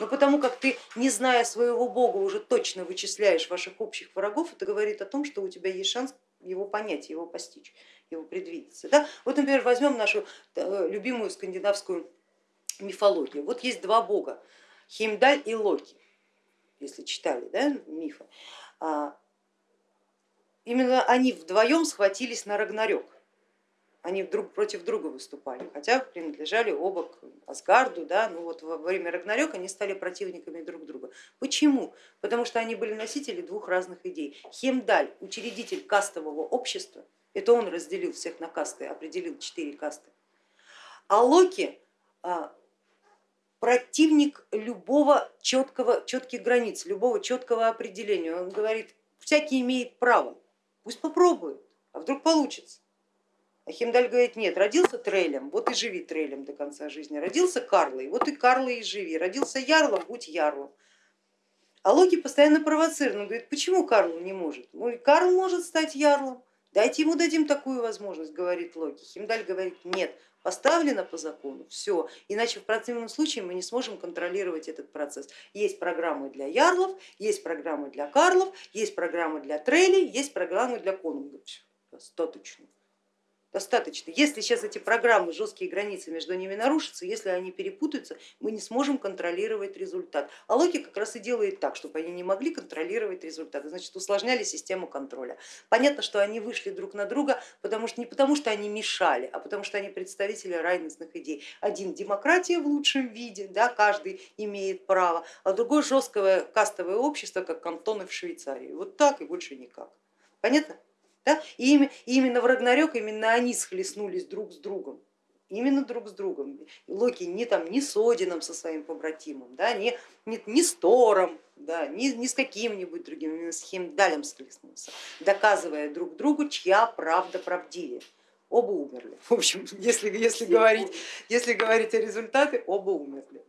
Но потому как ты, не зная своего бога, уже точно вычисляешь ваших общих врагов, это говорит о том, что у тебя есть шанс его понять, его постичь, его предвидеться. Да? Вот, например, возьмем нашу э, любимую скандинавскую мифологию. Вот есть два бога, Химдаль и Локи, если читали да, мифы. А, именно они вдвоем схватились на Рагнарёк они друг против друга выступали, хотя принадлежали оба к Асгарду, да, ну вот во время Рагнарёка они стали противниками друг друга. Почему? Потому что они были носители двух разных идей. Хемдаль, учредитель кастового общества, это он разделил всех на касты, определил четыре касты, а Локи а, противник любого четкого, четких границ, любого четкого определения. Он говорит, всякий имеет право, пусть попробует, а вдруг получится. Химдаль говорит, нет, родился Трелем, вот и живи Трелем до конца жизни. Родился Карлой, вот и Карлой и живи. Родился Ярлом, будь Ярлом. А Локи постоянно провоцирует, он говорит, почему Карл не может? Ну, Карл может стать Ярлом, дайте ему дадим такую возможность, говорит Локи. Химдаль говорит, нет, поставлено по закону, все, иначе в противном случае мы не сможем контролировать этот процесс. Есть программы для ярлов, есть программы для карлов, есть программы для трелей, есть программы для конунгов, достаточно достаточно. Если сейчас эти программы, жесткие границы между ними нарушатся, если они перепутаются, мы не сможем контролировать результат. А Локи как раз и делает так, чтобы они не могли контролировать результат, значит усложняли систему контроля. Понятно, что они вышли друг на друга, потому что, не потому что они мешали, а потому что они представители разных идей. Один демократия в лучшем виде, да, каждый имеет право, а другой жесткое кастовое общество, как кантоны в Швейцарии. Вот так и больше никак. Понятно? Да? И именно в Рагнарёк именно они схлестнулись друг с другом. Именно друг с другом. Локи не, там, не с Одином со своим побратимом, да, не, не, не с Тором, да, не, не с каким-нибудь другим, именно с Химдалем схлестнулся, доказывая друг другу, чья правда правдивее. Оба умерли. В общем, если, если, говорить, если говорить о результате, оба умерли.